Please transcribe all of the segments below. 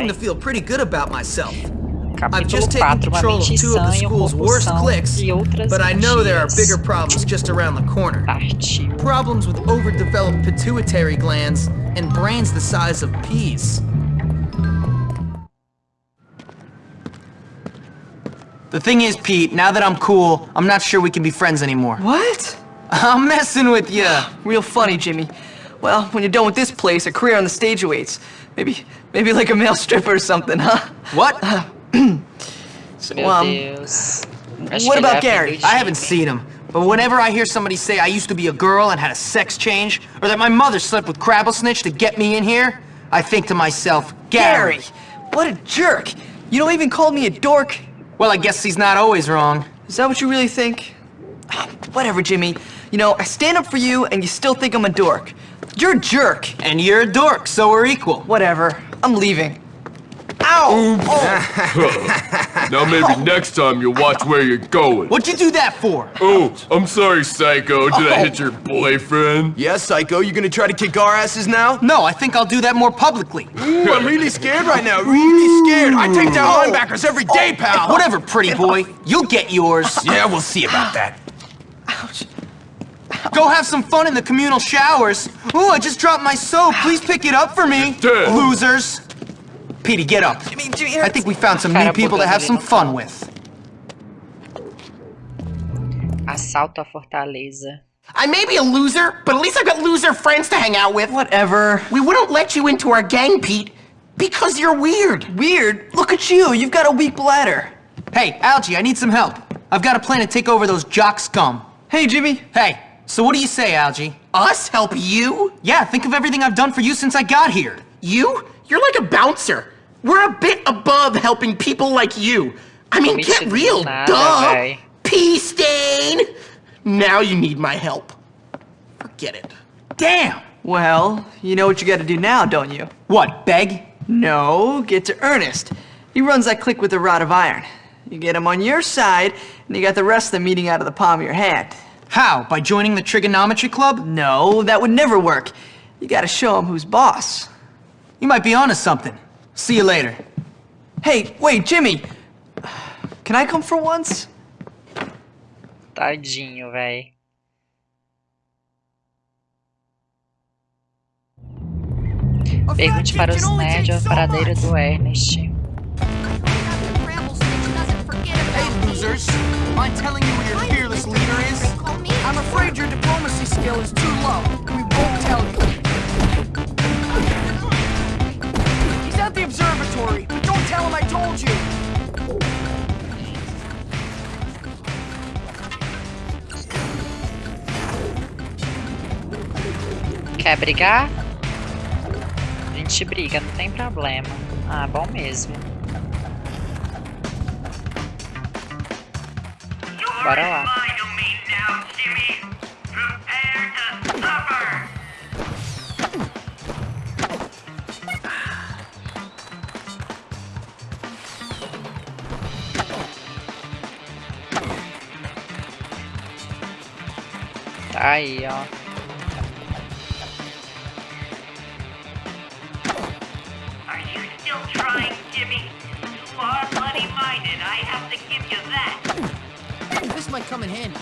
starting to feel pretty good about myself. I've just taken 4, control of two of the sã uma school's worst compulsão cliques, but I know there are bigger problems just around the corner. Problems with overdeveloped pituitary glands and brains the size of peas. The thing is, Pete, now that I'm cool, I'm not sure we can be friends anymore. What? I'm messing with you. Real funny, Jimmy. Well, when you're done with this place, a career on the stage awaits. Maybe, maybe like a male stripper or something, huh? What? Meu Um, what about Gary? I haven't seen him, but whenever I hear somebody say I used to be a girl and had a sex change, or that my mother slept with Crabblesnitch to get me in here, I think to myself, Gary. Gary! What a jerk! You don't even call me a dork. Well, I guess he's not always wrong. Is that what you really think? Whatever, Jimmy. You know, I stand up for you and you still think I'm a dork. You're a jerk. And you're a dork, so we're equal. Whatever. I'm leaving. Ow! Oh. Now maybe next time you'll watch where you're going. What'd you do that for? Oh, I'm sorry, Psycho. Did I oh. hit your boyfriend? Yeah, Psycho, you gonna try to kick our asses now? No, I think I'll do that more publicly. Ooh, I'm really scared right now. Really scared. I take down oh. linebackers every day, pal. Whatever, pretty boy. You'll get yours. Yeah, we'll see about that. Go have some fun in the communal showers. Ooh, I just dropped my soap. Please pick it up for me. Dad. Losers. Petey, get up. Jimmy, Jimmy, I think we found some new people to have some fun with. Assalto à Fortaleza. I may be a loser, but at least I've got loser friends to hang out with. Whatever. We wouldn't let you into our gang, Pete, because you're weird. Weird. Look at you. You've got a weak bladder. Hey, Algie, I need some help. I've got a plan to take over those jock scum. Hey, Jimmy. Hey, so what do you say, Algie? Us help you? Yeah, think of everything I've done for you since I got here. You? You're like a bouncer. We're a bit above helping people like you. I mean, Me get real, nada, duh. véi. Pea stain. Now you need my help. Forget it. Damn! Well, you know what you gotta do now, don't you? What, beg? No, get to Earnest. He runs that clique with a rod of iron. You get him on your side, and you got the rest of them eating out of the palm of your hand. How? By joining the trigonometry club? No, that would never work. You gotta show him who's boss. You might be onto something. See you later. Hey, wait, Jimmy! Can I come for once? Tadinho, véi. Pergunte para os nerds a paradeira do Earnest. Hey, losers. Mind telling you who your fearless leader is? I'm afraid your diplomacy skill is too low. We won't tell you. He's at the observatory, but don't tell him I told you. Quer brigar? A gente briga, não tem problema. Ah, bom mesmo. Bora lá. Aí, ó. Are you still trying, Jimmy? You are bloody-minded, I have to give you that. This might come in handy.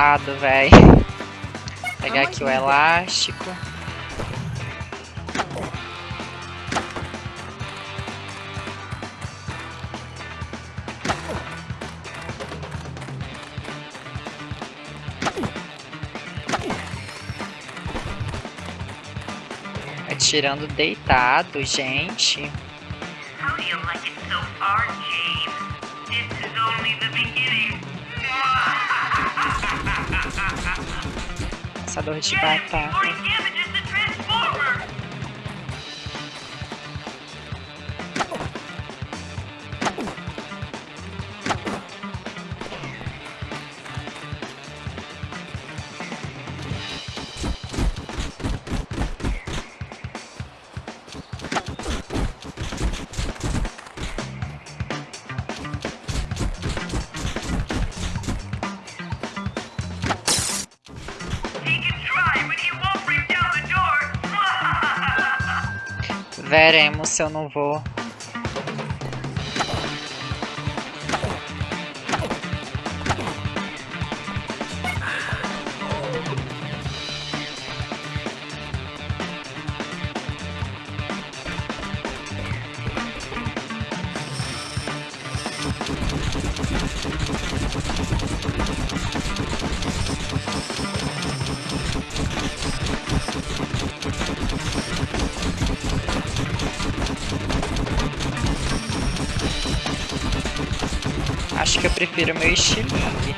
Desgraçado, véi. Pegar aqui o elástico. Atirando deitado, gente. How do you like it so far, James? This is only the beginning. Caçador de Get him before he batata. Veremos se eu não vou. Prefiro meu estilingue.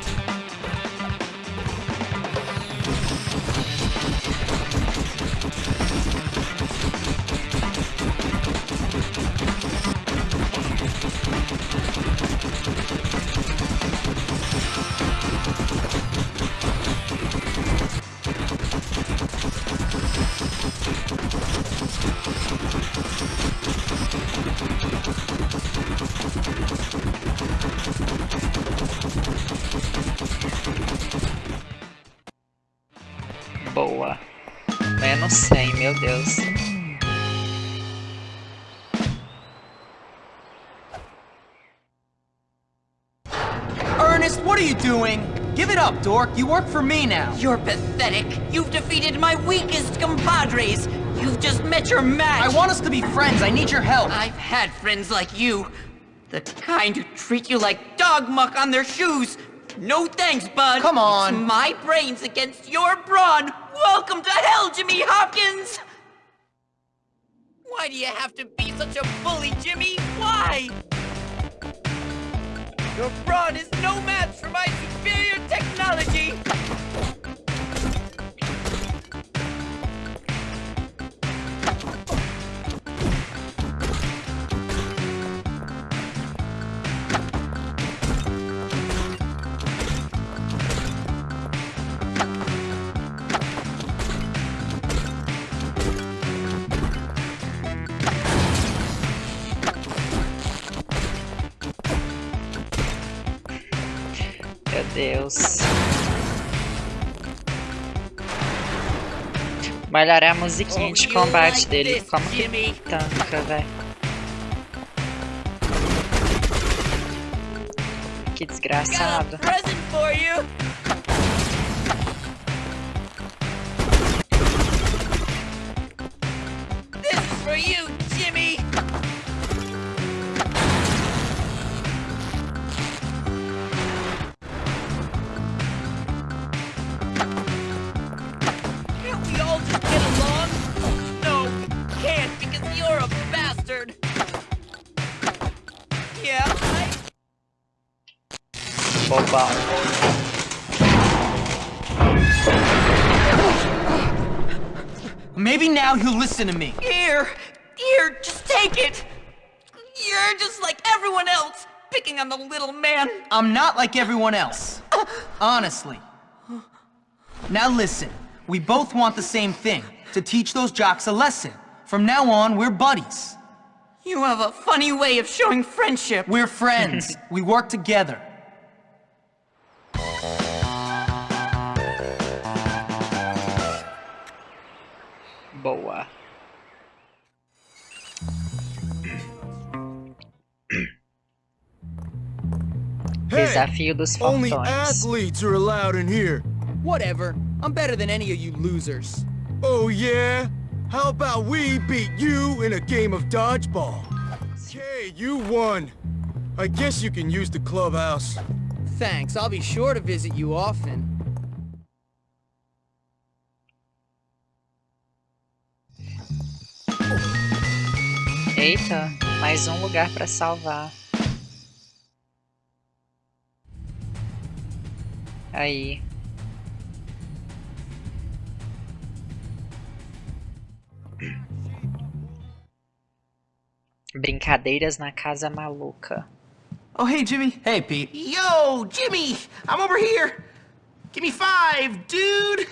Dork. You work for me now. You're pathetic. You've defeated my weakest compadres. You've just met your match. I want us to be friends. I need your help. I've had friends like you. The kind who treat you like dog muck on their shoes. No thanks, bud. Come on. It's my brains against your brawn. Welcome to hell, Jimmy Hopkins! Why do you have to be such a bully, Jimmy? Why? Your brawn is no match for my superior technology! Deus. Melhorar a musiquinha de combate dele. Como que tanca, velho? Que desgraçado. Listen to me. Here! Here, just take it! You're just like everyone else, picking on the little man. I'm not like everyone else. Honestly. Now listen, we both want the same thing, to teach those jocks a lesson. From now on, we're buddies. You have a funny way of showing friendship. We're friends. we work together. Boa. Desafio dos Only Fortões. athletes are allowed in here. Whatever. I'm better than any of you losers. Oh, yeah? How about we beat you in a game of dodgeball? Okay, you won. I guess you can use the clubhouse. Thanks. I'll be sure to visit you often. Eita, mais um lugar pra salvar. Aí. Brincadeiras na casa maluca. Oh, hey, Jimmy. Hey, Pete. Yo, Jimmy! I'm over here! Give me five, dude!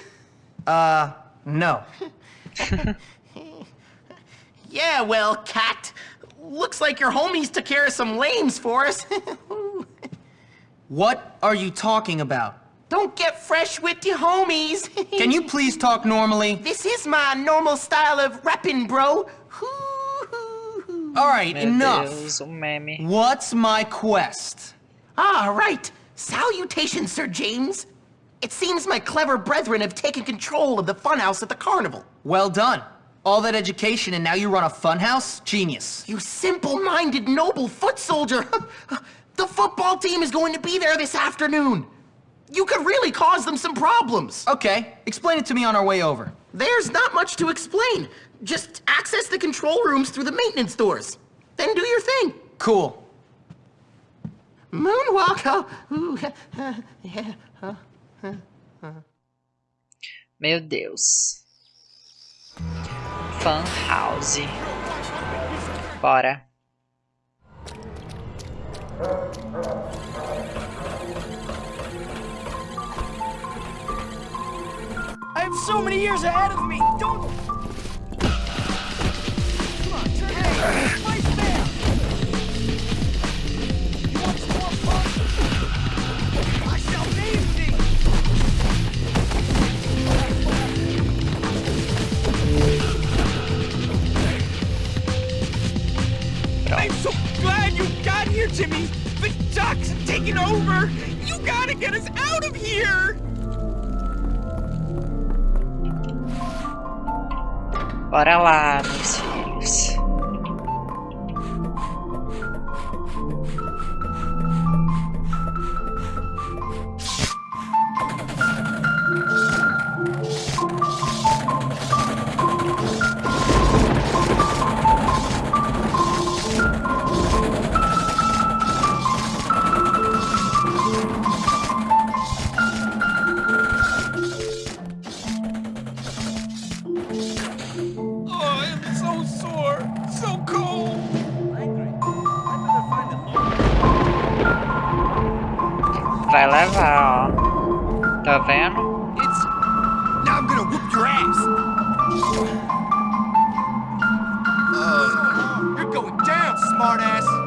Uh, no. Yeah, well, cat. Looks like your homies took care of some lames for us. What are you talking about? Don't get fresh with your homies. Can you please talk normally? This is my normal style of rapping, bro. Alright, Meu enough. Deus, um. What's my quest? Ah, right. Salutations, Sir James. It seems my clever brethren have taken control of the funhouse at the carnival. Well done. All that education and now you run a funhouse? Genius. You simple-minded noble foot soldier! the football team is going to be there this afternoon. You could really cause them some problems. Okay, explain it to me on our way over. There's not much to explain. Just access the control rooms through the maintenance doors. Then do your thing. Cool. Moonwalk, oh, ooh, yeah. Meu Deus. Fan House. Bora. Have so many years ahead of me. Don't. Come on, turn hey. You want more fun? I shall thee. I'm so glad you got here, Jimmy! The Ducks taken over! You gotta get us out of here! Bora lá, meus your ass! Uh, you're going down, smartass!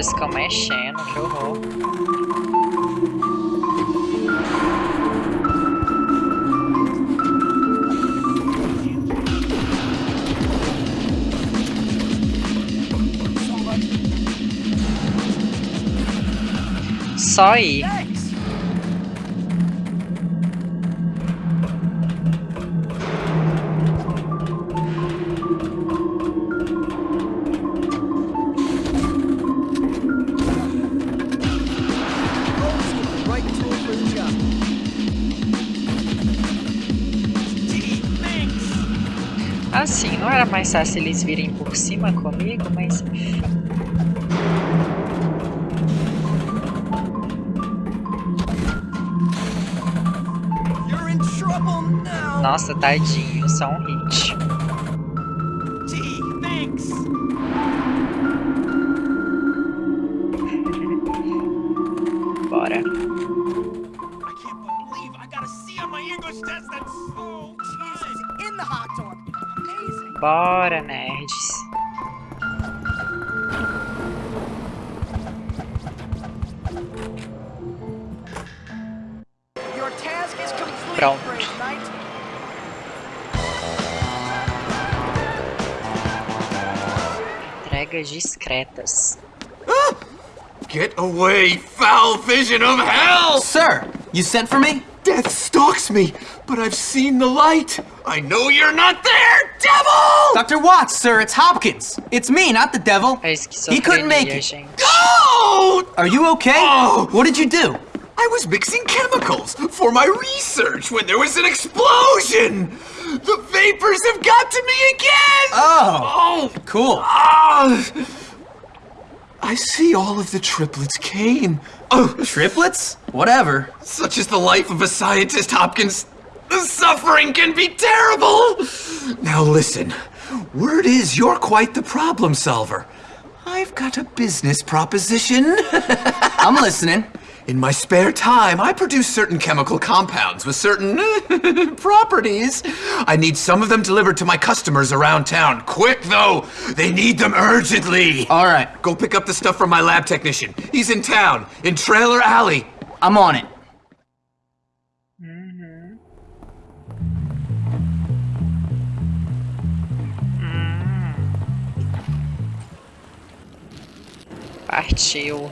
Olhos ficam mexendo, que horror. Só ir. Era mais fácil eles virem por cima comigo, mas. Nossa, tadinho, só um hit. Pronto. brave. Entregas discretas. Ah! Get away, foul vision of hell! Sir, you sent for me? Death stalks me, but I've seen the light. I know you're not there, devil! Dr. Watts, sir, it's Hopkins. It's me, not the devil. He couldn't make esquizofrenia, it. gente. Oh! Are you okay? Oh. What did you do? I was mixing chemicals for my research when there was an explosion! The vapors have got to me again! Oh, Oh! cool. Ah! I see all of the triplets came. Oh, Triplets? Whatever. such is the life of a scientist, Hopkins. The suffering can be terrible! Now listen, word is you're quite the problem solver. I've got a business proposition. I'm listening. In my spare time, I produce certain chemical compounds with certain properties. I need some of them delivered to my customers around town. Quick, though! They need them urgently! All right, Go pick up the stuff from my lab technician. He's in town, in Trailer Alley. I'm on it. Mm-hmm. Mm-hmm. Partiu.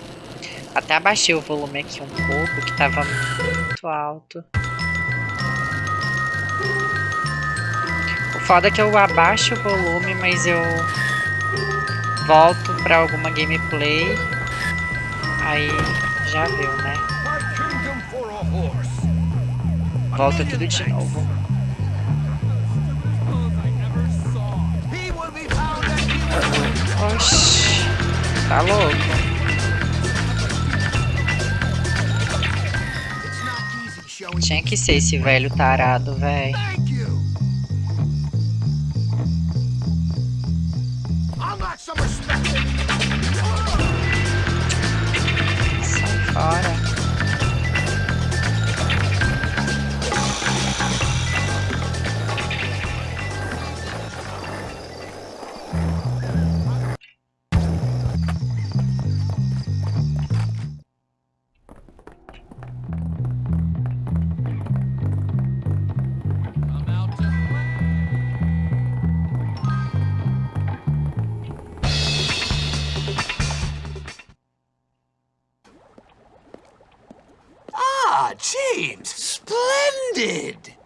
Até abaixei o volume aqui um pouco, que tava muito alto. O foda é que eu abaixo o volume, mas eu volto pra alguma gameplay. Aí já viu, né? Volta tudo de novo. Oxi, tá louco? Tinha que ser esse velho tarado, véi.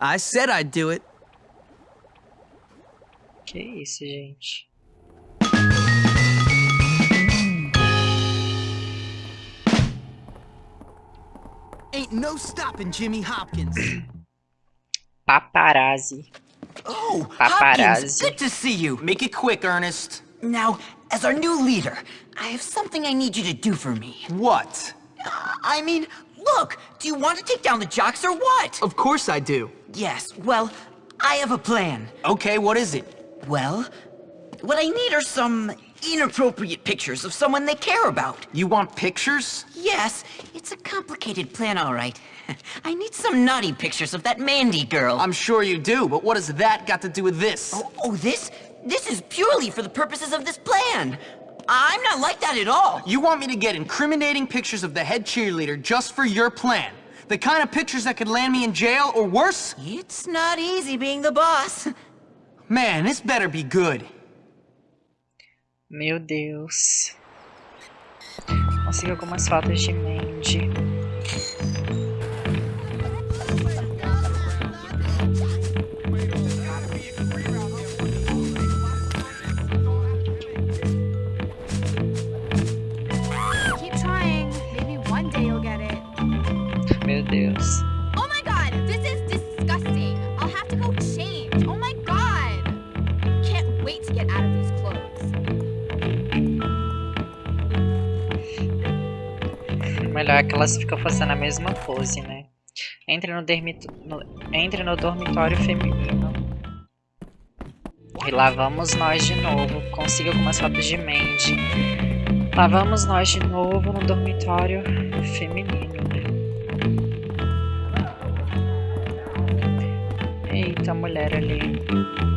I said I'd do it. Que isso, gente? Ain't no stopping Jimmy Hopkins. Paparazzi. Oh, Paparazzi. Hopkins, good to see you. Make it quick, Earnest. Now, as our new leader, I have something I need you to do for me. What? Uh, I mean, look, do you want to take down the jocks or what? Of course I do. Yes, well, I have a plan. Okay, what is it? Well, what I need are some inappropriate pictures of someone they care about. You want pictures? Yes, it's a complicated plan, all right. I need some naughty pictures of that Mandy girl. I'm sure you do, but what has that got to do with this? Oh, oh, this? This is purely for the purposes of this plan. I'm not like that at all. You want me to get incriminating pictures of the head cheerleader just for your plan? The kind of pictures that could land me in jail or worse? It's not easy being the boss. Man, this better be good. Meu Deus. Consegui algumas fotos de Mandy. É que elas ficam fazendo a mesma pose, né? Entre no, no... Entre no dormitório feminino. E lá vamos nós de novo. Consiga algumas fotos de Mandy. Lá vamos nós de novo no dormitório feminino. Eita, mulher ali.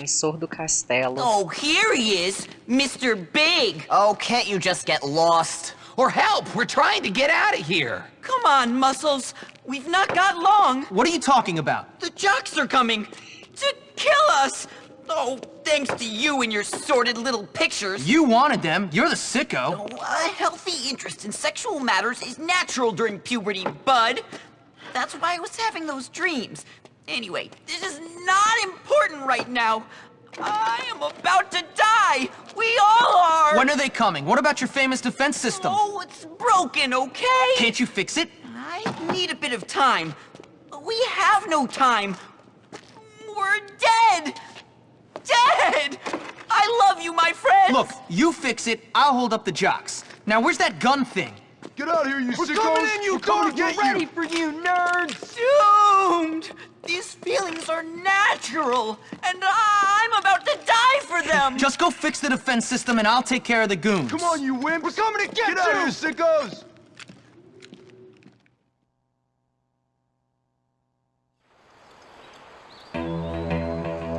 Defensor do castelo. Oh, here he is, Mr. Big. Oh, can't you just get lost? Or help, we're trying to get out of here. Come on, Muscles. We've not got long. What are you talking about? The jocks are coming to kill us. Oh, thanks to you and your sordid little pictures. You wanted them. You're the sicko. Oh, a healthy interest in sexual matters is natural during puberty, bud. That's why I was having those dreams. Anyway, this is not important right now. I am about to die. We all are. When are they coming? What about your famous defense system? Oh, it's broken, okay? Can't you fix it? I need a bit of time. We have no time. We're dead. Dead. I love you, my friends. Look, you fix it, I'll hold up the jocks. Now, where's that gun thing? Get out of here, you We're sickos! coming in, you We're coming to get We're ready you! for you, nerds! Doomed. These feelings are natural, and I'm about to die for them. Just go fix the defense system and I'll take care of the goons. Come on, you wimps! We're coming to get Get out of you! here, sickos!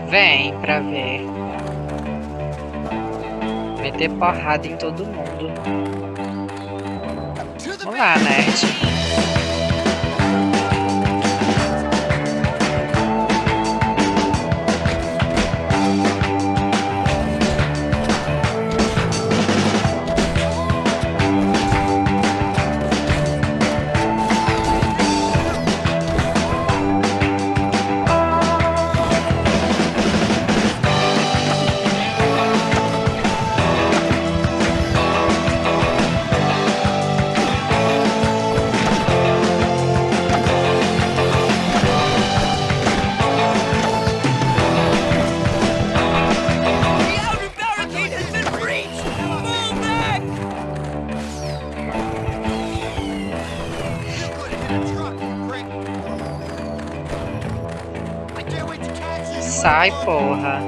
Vem pra ver. Meter porrada em todo mundo. Vamos lá, nerd. Sai, porra.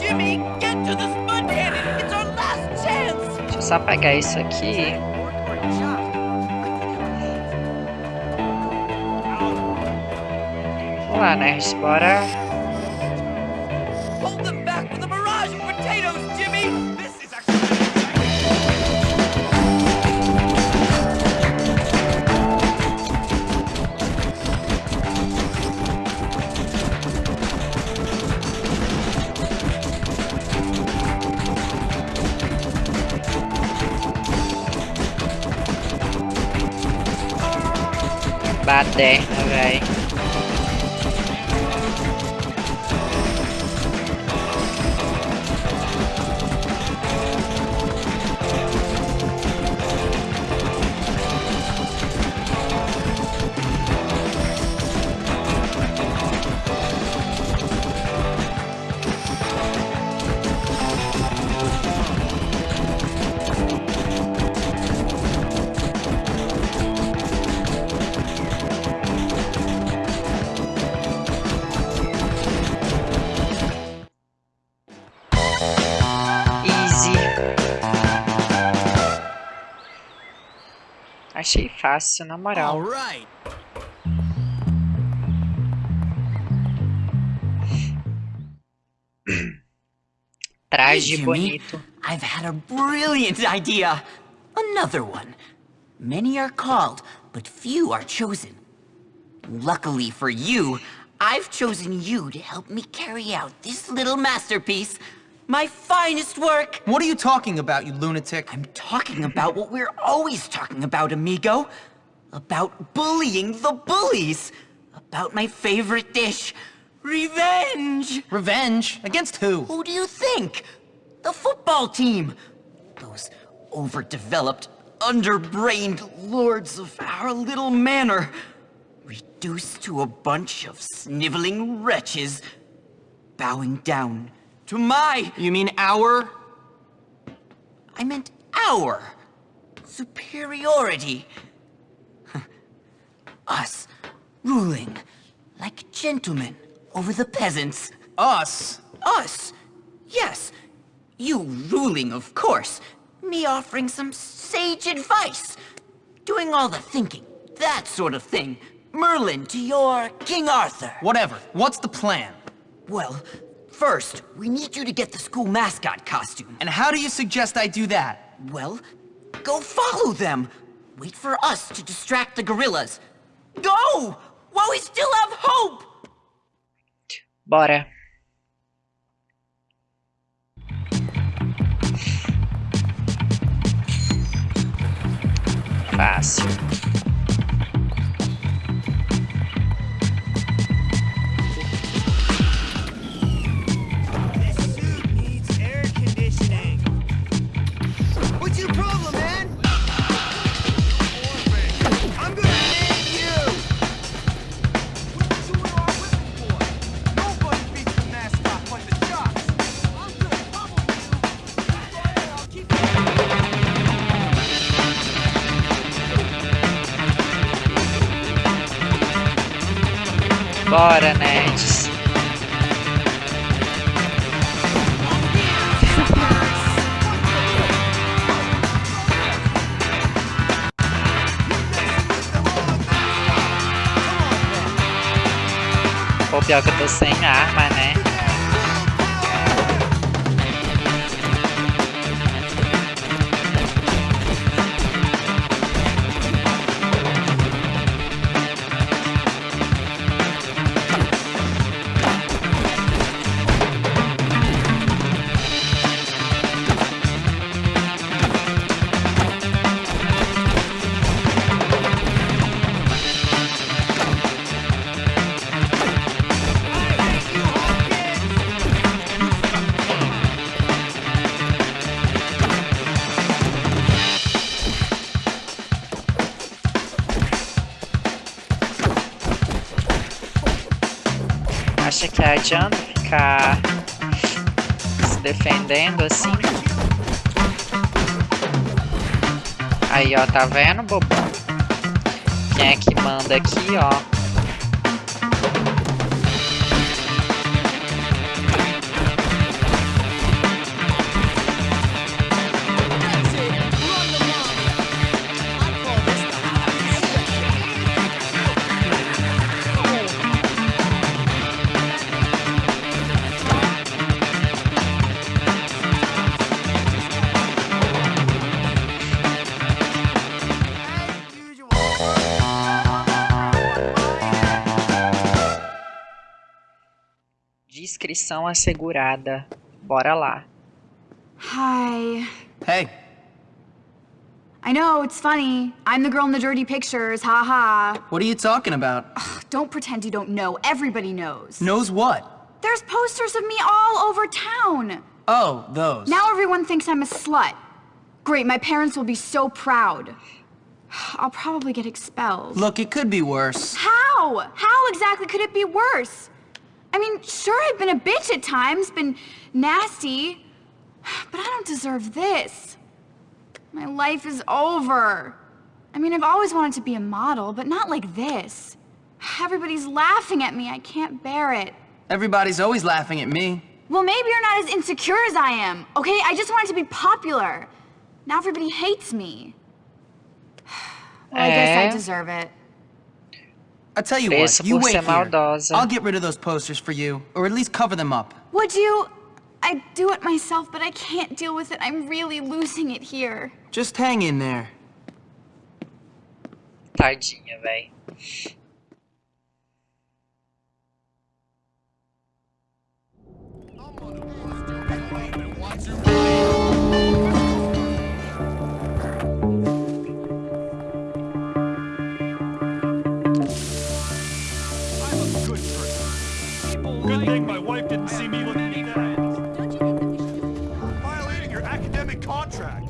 Jimmy, get to the spud. It's our last chance. Deixa eu só pegar isso aqui. Vamos lá, nerds. Bora. Na moral. right. Traje Hey, bonito. I've had a brilliant idea. Another one. Many are called, but few are chosen. Luckily for you, I've chosen you to help me carry out this little masterpiece. My finest work. What are you talking about, you lunatic? I'm talking about what we're always talking about, amigo. About bullying the bullies. About my favorite dish, revenge. Revenge? Against who? Who do you think? The football team. Those overdeveloped, underbrained lords of our little manor. Reduced to a bunch of sniveling wretches. Bowing down to my... You mean our? I meant our superiority. Us ruling like gentlemen over the peasants. Us? Us. Yes. You ruling, of course. Me offering some sage advice. Doing all the thinking, that sort of thing. Merlin to your King Arthur. Whatever. What's the plan? Well, first, we need you to get the school mascot costume. And how do you suggest I do that? Well, go follow them. Wait for us to distract the gorillas. Go! While we still have hope! Bora. Fácil. Pior que eu Acha que adianta ficar se defendendo assim? Aí, ó, tá vendo, bobão? Quem é que manda aqui, ó? Descrição assegurada. Bora lá. Hi. Hey, I know, it's funny. I'm the girl in the dirty pictures, haha. what are you talking about? Don't pretend you don't know. Everybody knows. Knows what? There's posters of me all over town. Oh, those. Now everyone thinks I'm a slut. Great, my parents will be so proud. I'll probably get expelled. Look, it could be worse. How? How exactly could it be worse? I mean, sure, I've been a bitch at times, been nasty, but I don't deserve this. My life is over. I mean, I've always wanted to be a model, but not like this. Everybody's laughing at me. I can't bear it. Everybody's always laughing at me. Well, maybe you're not as insecure as I am, okay? I just wanted to be popular. Now everybody hates me. Well, I guess I Eh? deserve it. I tell you what, you wait here. I'll get rid of those posters for you, or at least cover them up. Would you? I'd do it myself, but I can't deal with it. I'm really losing it here. Just hang in there. Tadinha, véi. I'm thing my wife didn't see me with any friends. Violating your academic contract.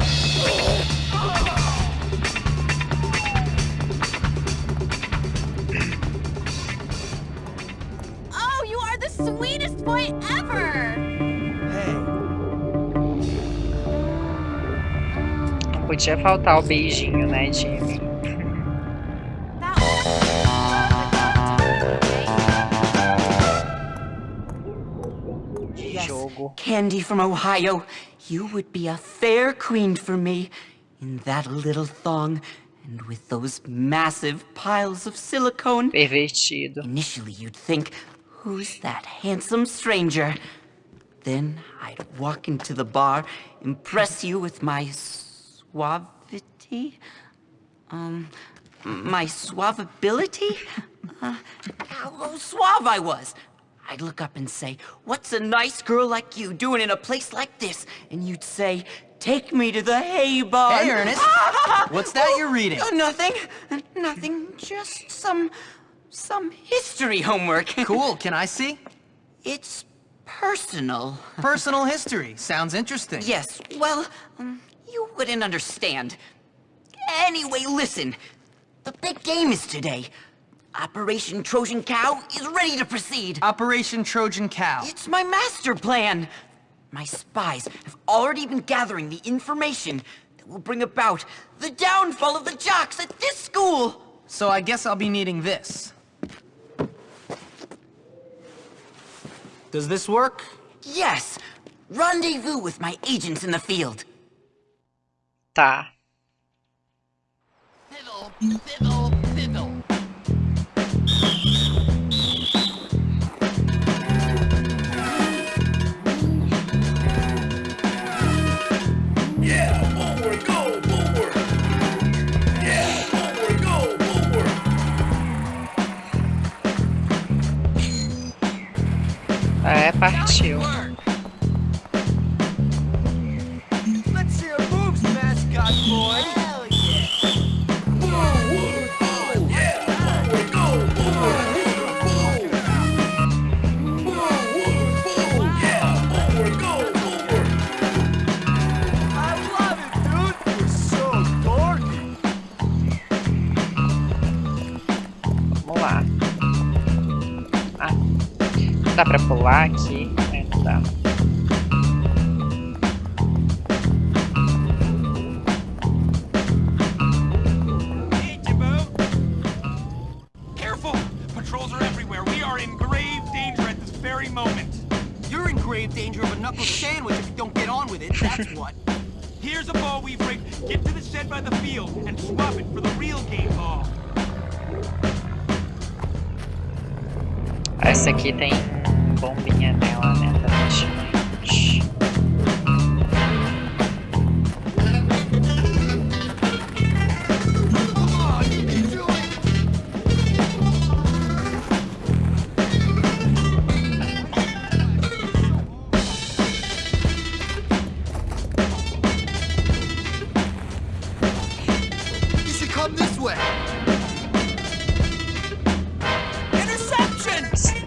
Oh, you are the sweetest boy ever! Hey. Não podia faltar o beijinho, né, Jimmy? Candy from Ohio, you would be a fair queen for me. In that little thong, and with those massive piles of silicone. Pervertido. Initially, you'd think, who's that handsome stranger? Then I'd walk into the bar, impress you with my suavity? Um, my suavability? Uh, how suave I was. I'd look up and say, What's a nice girl like you doing in a place like this? And you'd say, Take me to the hay barn. Hey, Earnest. What's that you're reading? Oh, nothing. Nothing. Just some. some history homework. Cool, can I see? It's personal. Personal history. Sounds interesting. Yes, well, um, you wouldn't understand. Anyway, listen. The big game is today. Operation Trojan Cow is ready to proceed. Operation Trojan Cow. It's my master plan. My spies have already been gathering the information that will bring about the downfall of the jocks at this school. So I guess I'll be needing this. Does this work? Yes, rendezvous with my agents in the field. Tá. Fiddle, fiddle, fiddle. É, partiu. Dá pra pular aqui? É, não dá. Hey, Jimbo. Careful!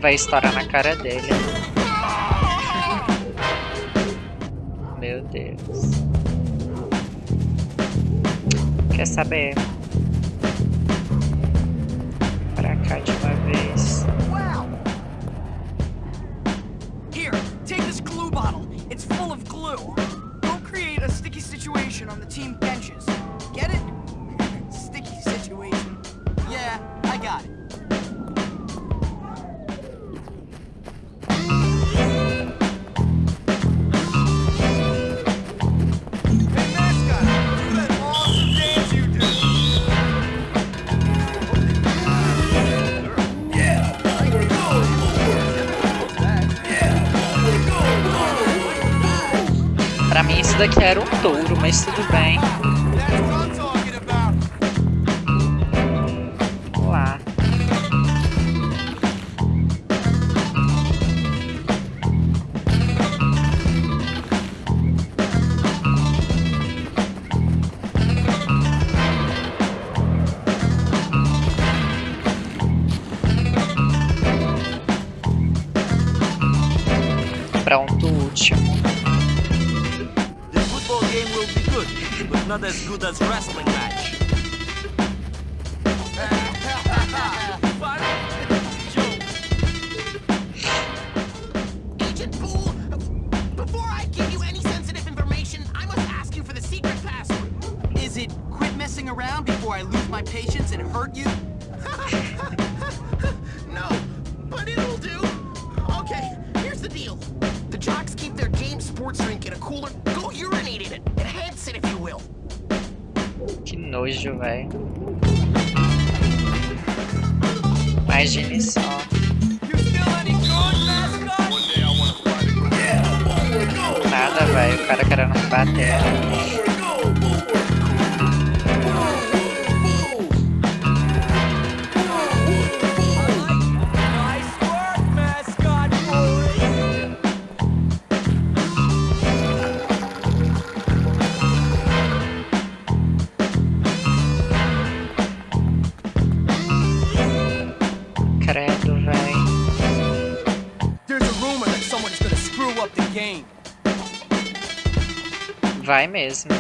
Vai estourar na cara dele. Meu Deus. Quer saber? Daqui era um touro, mas tudo bem. Vai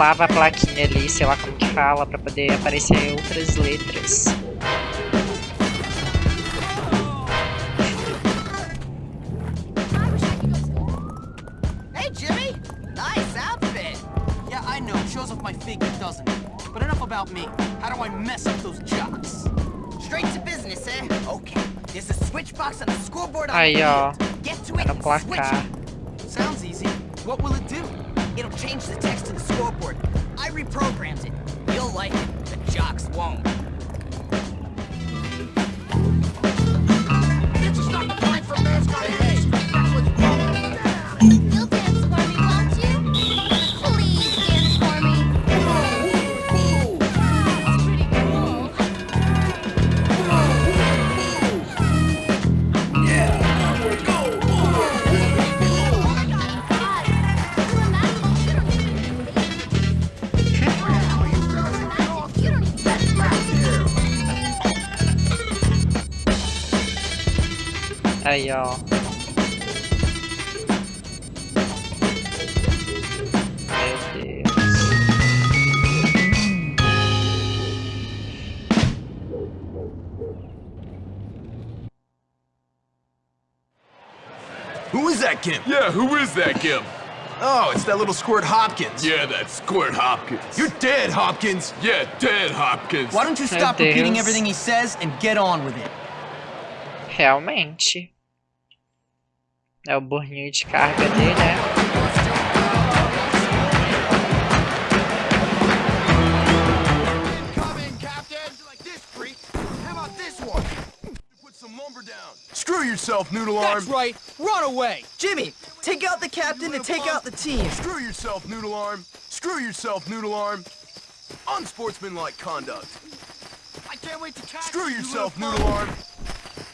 burlava a plaquinha ali, sei lá como que fala, pra poder aparecer outras letras. Hey, Jimmy! Nice outfit! Yeah, I know. Shows off my figure, doesn't it? But enough about me. How do I mess up those jocks? Straight to business, eh? Okay. There's a switch box on the scoreboard on Aí, ó. Get to it No and switch placar. Aí, ó. Meu Deus. Who is that Kim? Yeah, who is that, Kim? Oh, it's that little squirt Hopkins. Yeah, that's Squirt Hopkins. You're dead, Hopkins. Yeah, dead Hopkins. Why don't you stop repeating everything he says and get on with it? Realmente. É o burninho de carga dele, né? come in, Captain. Like this, freak. How about this one? Put some lumber down. Screw yourself, noodle arm. That's right. Run away. Jimmy, take out the captain and take out the team. Screw yourself, noodle arm. Screw yourself, noodle arm. Unsportsmanlike conduct. I can't wait to catch Screw yourself, little noodle arm.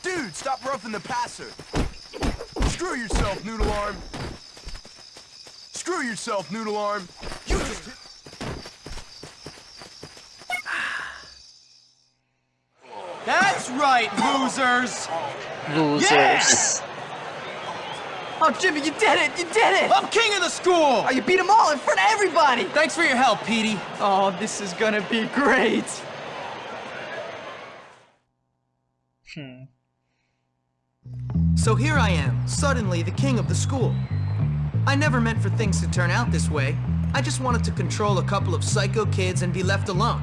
Dude, stop roughing the passer. Screw yourself, noodle arm. Screw yourself, noodle arm. You just hit- That's right, losers! Losers. Oh, Jimmy, you did it! You did it! I'm king of the school! Oh, you beat them all in front of everybody! Thanks for your help, Petey. Oh, this is gonna be great! Hmm. So here I am, suddenly the king of the school. I never meant for things to turn out this way. I just wanted to control a couple of psycho kids and be left alone.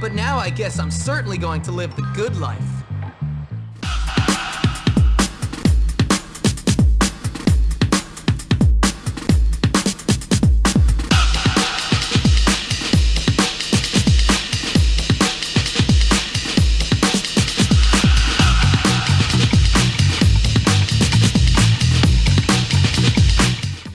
But now I guess I'm certainly going to live the good life.